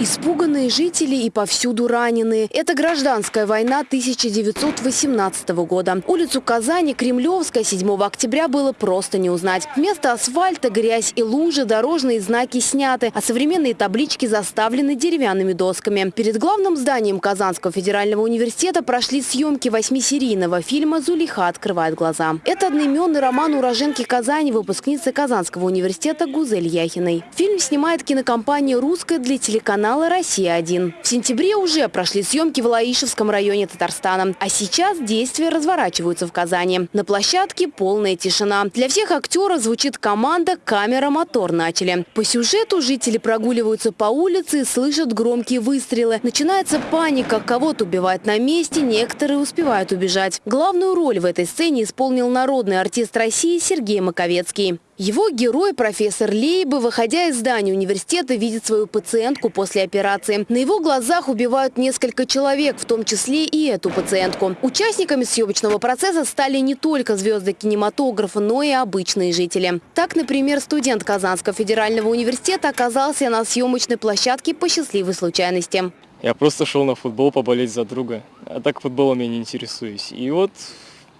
Испуганные жители и повсюду раненые. Это гражданская война 1918 года. Улицу Казани, Кремлевская, 7 октября было просто не узнать. Вместо асфальта грязь и лужи, дорожные знаки сняты, а современные таблички заставлены деревянными досками. Перед главным зданием Казанского федерального университета прошли съемки восьмисерийного фильма «Зулиха открывает глаза». Это одноименный роман уроженки Казани, выпускницы Казанского университета Гузель Яхиной. Фильм снимает кинокомпания «Русская» для телеканала канала «Россия-1». В сентябре уже прошли съемки в Лаишевском районе Татарстана. А сейчас действия разворачиваются в Казани. На площадке полная тишина. Для всех актеров звучит команда «Камера, мотор» начали. По сюжету жители прогуливаются по улице и слышат громкие выстрелы. Начинается паника. Кого-то убивают на месте, некоторые успевают убежать. Главную роль в этой сцене исполнил народный артист России Сергей Маковецкий. Его герой, профессор Лейбы, выходя из здания университета, видит свою пациентку после операции. На его глазах убивают несколько человек, в том числе и эту пациентку. Участниками съемочного процесса стали не только звезды кинематографа, но и обычные жители. Так, например, студент Казанского федерального университета оказался на съемочной площадке по счастливой случайности. Я просто шел на футбол поболеть за друга, а так футболом я не интересуюсь. И вот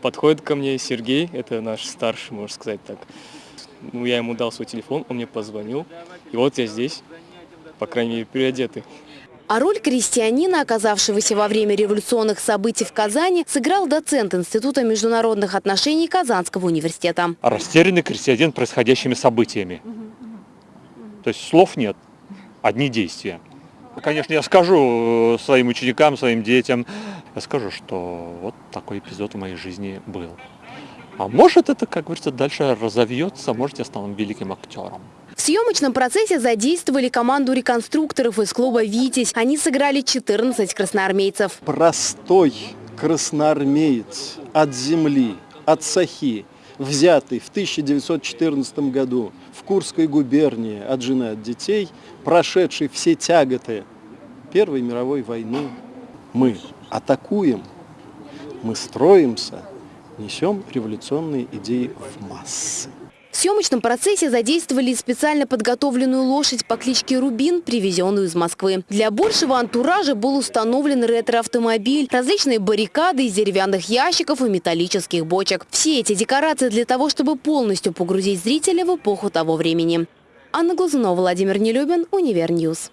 подходит ко мне Сергей, это наш старший, можно сказать так, ну, я ему дал свой телефон, он мне позвонил. И вот я здесь, по крайней мере, переодетый. А роль крестьянина, оказавшегося во время революционных событий в Казани, сыграл доцент Института международных отношений Казанского университета. Растерянный крестьянин происходящими событиями. То есть слов нет, одни действия. Конечно, я скажу э, своим ученикам, своим детям, я скажу, что вот такой эпизод в моей жизни был. А может это, как говорится, дальше разовьется, может я стану великим актером. В съемочном процессе задействовали команду реконструкторов из клуба «Витязь». Они сыграли 14 красноармейцев. Простой красноармеец от земли, от Сахи, взятый в 1914 году в Курской губернии от жены, от детей, прошедший все тяготы Первой мировой войны. Мы атакуем, мы строимся, несем революционные идеи в массы. В съемочном процессе задействовали специально подготовленную лошадь по кличке Рубин, привезенную из Москвы. Для большего антуража был установлен ретро-автомобиль, различные баррикады из деревянных ящиков и металлических бочек. Все эти декорации для того, чтобы полностью погрузить зрителя в эпоху того времени. Анна Глазунова, Владимир Нелюбин, Универньюз.